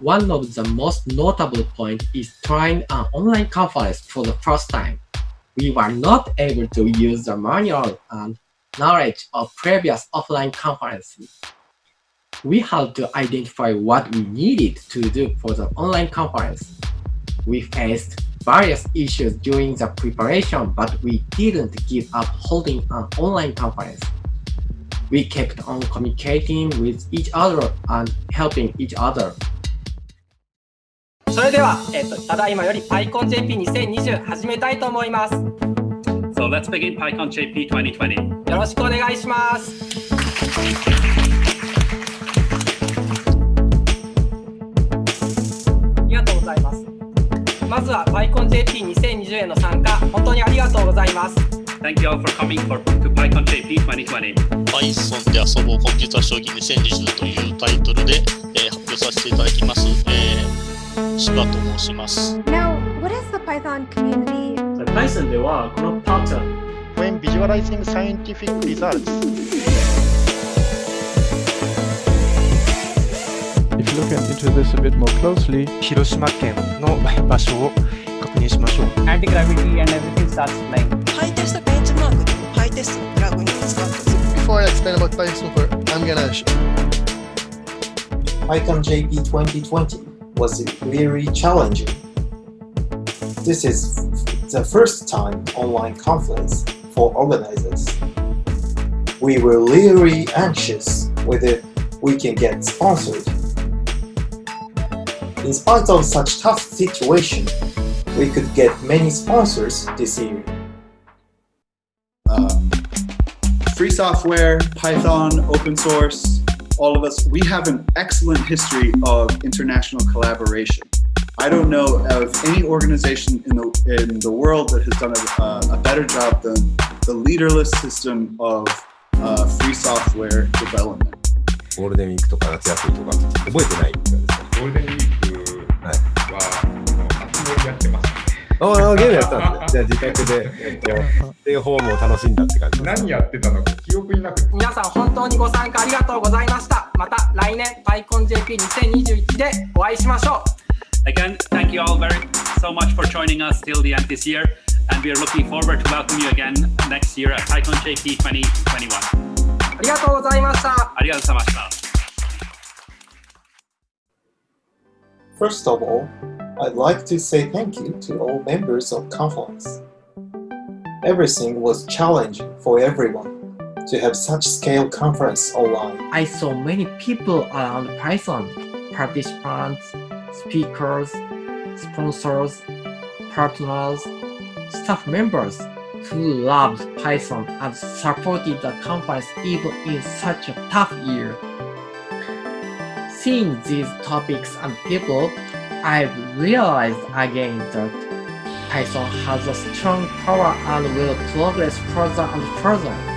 One of the most notable points is trying an online conference for the first time. We were not able to use the manual and knowledge of previous offline conferences. We had to identify what we needed to do for the online conference. We faced various issues during the preparation, but we didn't give up holding an online conference. We kept on communicating with each other and helping each other. それでは、えっと、ただいまより PyConJP2020 始めたいと思います。So let's begin PyConJP 2020. よろしくお願いします。まずは PyConJP2020 への参加、本当にありがとうございます。Thank you all for coming for, to PyConJP 2020. Python で遊ぼうコンピュータ将棋2020というタイトルで、えー、発表させていただきます。えー、柴と申します。Now, what is the Python community? Python ではこの pattern When visualizing scientific results look into this a bit more closely 広島県の場所を確認しましょう Anti-gravity and everything starts flying ハイテストベンチマークでハイテストのプラグインを使って Before I explain about Python software, I'm gonna PyCon JP 2020 was very challenging. This is the first time online conference for organizers. We were really anxious whether we can get sponsored in spite of such tough situation, we could get many sponsors this year. Uh, free software, Python, open source, all of us, we have an excellent history of international collaboration. I don't know of any organization in the, in the world that has done a, uh, a better job than the leaderless system of uh, free software development. ゴールデンウィークとか夏休みとか覚えてないみたいですね。ああ、ゲームやったんですじゃあ自宅で、えっと、ステイホームを楽しんだって感じ何やってたのか記憶になく皆さん本当にご参加ありがとうございました。また来年 PyConJP2021 でお会いしましょう。Again, thank you all very so much for joining us till the end this year, and we are looking forward to welcome you again next year at PyConJP 2021. ありがとうございました。ありがとうございました。First of all, I'd like to say thank you to all members of Confluence. Everything was challenging for everyone to have such scale conference online. I saw many people around Python, participants, speakers, sponsors, partners, staff members who loved Python and supported the conference even in such a tough year. Seeing these topics and people, I've realized again that Python has a strong power and will progress further and further.